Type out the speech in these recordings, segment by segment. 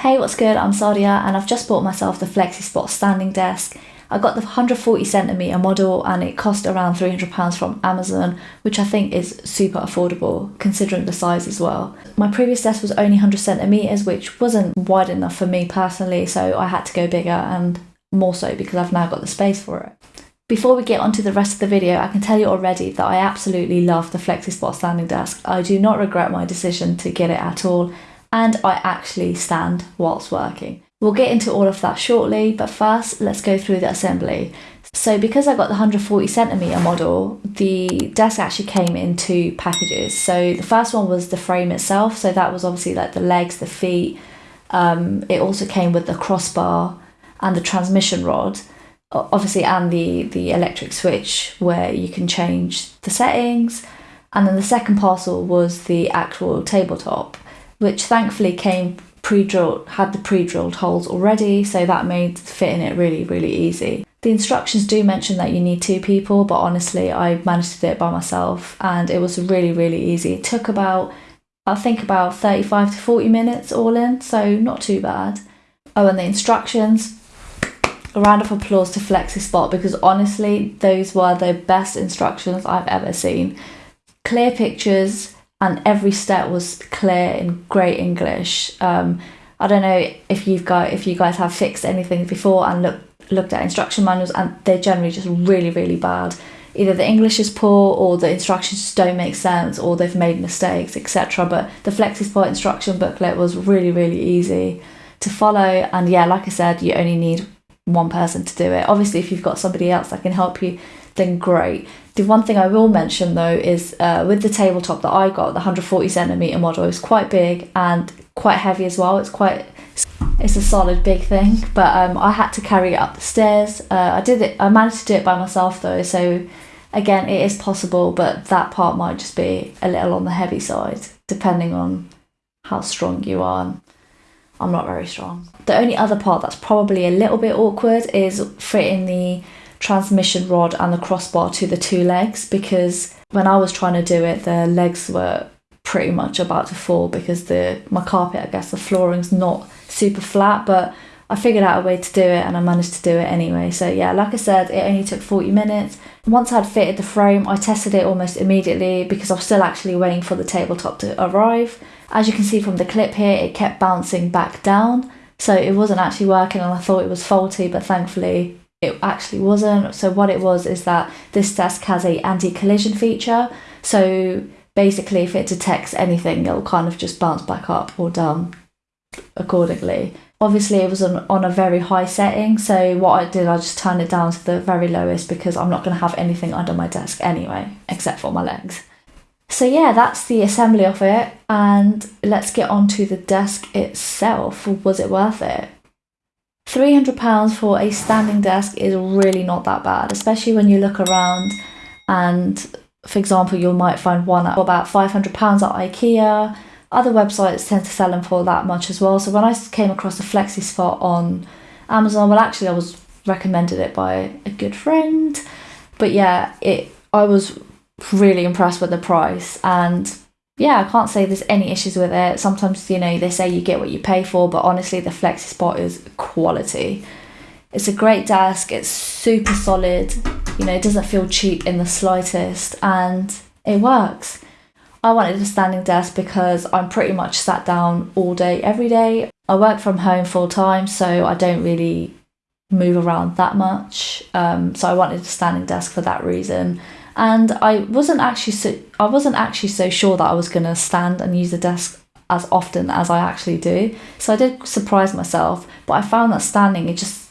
Hey, what's good? I'm Sadia and I've just bought myself the FlexiSpot standing desk. I got the 140 centimeter model and it cost around £300 from Amazon, which I think is super affordable considering the size as well. My previous desk was only 100 centimeters, which wasn't wide enough for me personally, so I had to go bigger and more so because I've now got the space for it. Before we get on to the rest of the video, I can tell you already that I absolutely love the FlexiSpot standing desk. I do not regret my decision to get it at all, and I actually stand whilst working. We'll get into all of that shortly, but first let's go through the assembly. So because I got the 140 centimeter model, the desk actually came in two packages. So the first one was the frame itself, so that was obviously like the legs, the feet. Um, it also came with the crossbar and the transmission rod obviously and the the electric switch where you can change the settings and then the second parcel was the actual tabletop which thankfully came pre-drilled had the pre-drilled holes already so that made fitting it really really easy. The instructions do mention that you need two people but honestly i managed to do it by myself and it was really really easy. It took about i think about 35 to 40 minutes all in so not too bad. Oh and the instructions. A round of applause to FlexiSpot because honestly, those were the best instructions I've ever seen. Clear pictures, and every step was clear in great English. Um, I don't know if you've got if you guys have fixed anything before and looked looked at instruction manuals, and they're generally just really really bad. Either the English is poor, or the instructions just don't make sense, or they've made mistakes, etc. But the FlexiSpot instruction booklet was really really easy to follow, and yeah, like I said, you only need one person to do it. Obviously, if you've got somebody else that can help you, then great. The one thing I will mention though is uh, with the tabletop that I got, the 140 centimeter model is quite big and quite heavy as well. It's quite it's a solid big thing, but um, I had to carry it up the stairs. Uh, I did it. I managed to do it by myself though, so again, it is possible, but that part might just be a little on the heavy side, depending on how strong you are. I'm not very strong. The only other part that's probably a little bit awkward is fitting the transmission rod and the crossbar to the two legs because when I was trying to do it, the legs were pretty much about to fall because the my carpet, I guess the flooring's not super flat, but I figured out a way to do it and I managed to do it anyway. So yeah, like I said, it only took 40 minutes. Once I'd fitted the frame, I tested it almost immediately because I was still actually waiting for the tabletop to arrive. As you can see from the clip here, it kept bouncing back down. So it wasn't actually working and I thought it was faulty, but thankfully it actually wasn't. So what it was is that this desk has a anti-collision feature. So basically if it detects anything, it'll kind of just bounce back up or down accordingly. Obviously it was on, on a very high setting, so what I did, I just turned it down to the very lowest because I'm not going to have anything under my desk anyway, except for my legs. So yeah, that's the assembly of it, and let's get on to the desk itself. Was it worth it? £300 for a standing desk is really not that bad, especially when you look around and, for example, you might find one at about £500 at IKEA. Other websites tend to sell them for that much as well. So when I came across the FlexiSpot on Amazon, well, actually, I was recommended it by a good friend. But yeah, it I was really impressed with the price and yeah, I can't say there's any issues with it. Sometimes, you know, they say you get what you pay for, but honestly, the FlexiSpot is quality. It's a great desk, it's super solid, you know, it doesn't feel cheap in the slightest, and it works. I wanted a standing desk because I'm pretty much sat down all day, every day. I work from home full time, so I don't really move around that much. Um, so I wanted a standing desk for that reason and I wasn't actually so I wasn't actually so sure that I was going to stand and use the desk as often as I actually do. So I did surprise myself, but I found that standing it just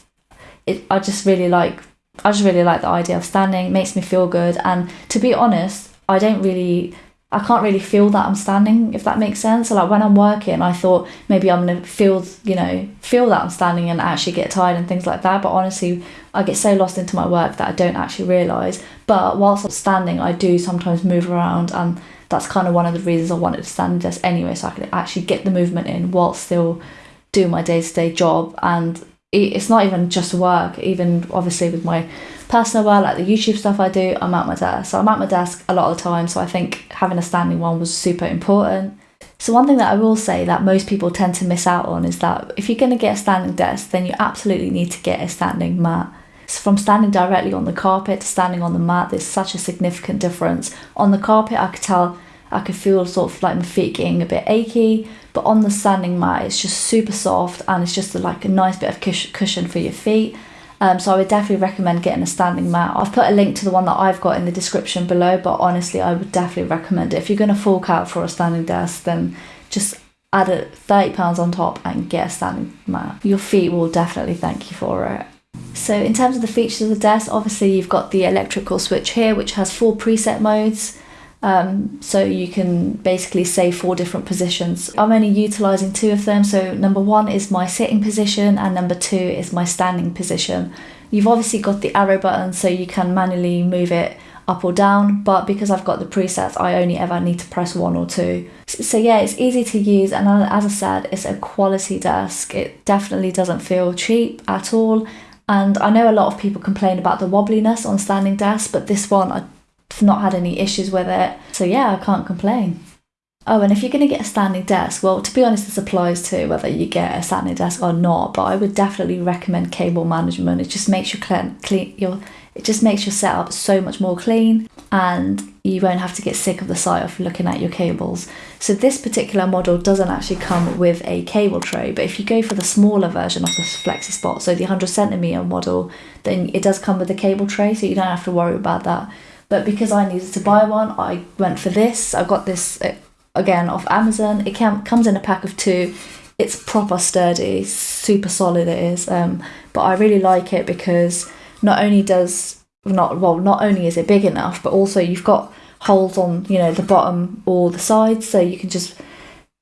it I just really like I just really like the idea of standing. It makes me feel good and to be honest, I don't really I can't really feel that I'm standing, if that makes sense. So like when I'm working, I thought maybe I'm gonna feel, you know, feel that I'm standing and actually get tired and things like that. But honestly, I get so lost into my work that I don't actually realise. But whilst I'm standing, I do sometimes move around, and that's kind of one of the reasons I wanted to stand desk anyway, so I could actually get the movement in whilst still doing my day to day job. And it's not even just work, even obviously with my personal work, like the YouTube stuff I do, I'm at my desk. So I'm at my desk a lot of the time. So I think having a standing one was super important. So one thing that I will say that most people tend to miss out on is that if you're going to get a standing desk, then you absolutely need to get a standing mat. So from standing directly on the carpet to standing on the mat, there's such a significant difference. On the carpet, I could tell, I could feel sort of like my feet getting a bit achy, but on the standing mat, it's just super soft and it's just like a nice bit of cushion for your feet. Um, so I would definitely recommend getting a standing mat. I've put a link to the one that I've got in the description below, but honestly, I would definitely recommend it. If you're going to fork out for a standing desk, then just add a £30 on top and get a standing mat. Your feet will definitely thank you for it. So in terms of the features of the desk, obviously you've got the electrical switch here, which has four preset modes. Um, so you can basically say four different positions. I'm only utilizing two of them. So number one is my sitting position and number two is my standing position. You've obviously got the arrow button so you can manually move it up or down, but because I've got the presets, I only ever need to press one or two. So yeah, it's easy to use and as I said, it's a quality desk. It definitely doesn't feel cheap at all. And I know a lot of people complain about the wobbliness on standing desks, but this one I not had any issues with it. So yeah, I can't complain. Oh, and if you're going to get a standing desk, well, to be honest, this applies to whether you get a standing desk or not. But I would definitely recommend cable management. It just makes your clean, clean your it just makes your setup so much more clean, and you won't have to get sick of the sight of looking at your cables. So this particular model doesn't actually come with a cable tray, but if you go for the smaller version of the FlexiSpot, so the 100 centimeter model, then it does come with a cable tray, so you don't have to worry about that. But because I needed to buy one, I went for this. I got this uh, again off Amazon. It can, comes in a pack of two. It's proper sturdy, super solid it is. Um, but I really like it because not only does not well, not only is it big enough, but also you've got holes on you know the bottom or the sides, so you can just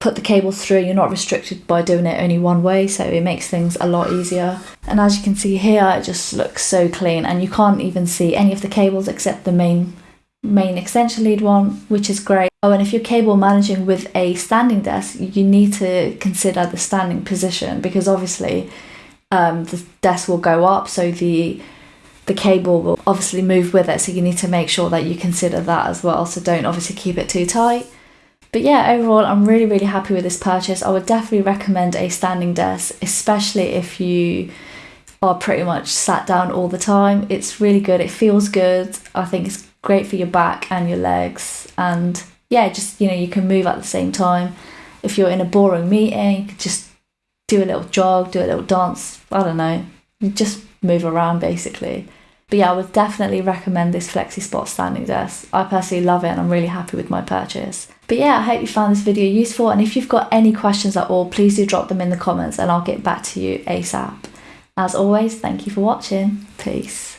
put the cables through. You're not restricted by doing it only one way, so it makes things a lot easier. And as you can see here, it just looks so clean and you can't even see any of the cables except the main main extension lead one, which is great. Oh, and if you're cable managing with a standing desk, you need to consider the standing position because obviously um, the desk will go up, so the the cable will obviously move with it. So you need to make sure that you consider that as well. So don't obviously keep it too tight. But yeah, overall, I'm really, really happy with this purchase. I would definitely recommend a standing desk, especially if you are pretty much sat down all the time. It's really good. It feels good. I think it's great for your back and your legs. And yeah, just, you know, you can move at the same time. If you're in a boring meeting, you just do a little jog, do a little dance. I don't know. Just move around basically. But yeah, I would definitely recommend this Flexi FlexiSpot standing desk. I personally love it and I'm really happy with my purchase. But yeah, I hope you found this video useful and if you've got any questions at all, please do drop them in the comments and I'll get back to you ASAP. As always, thank you for watching. Peace.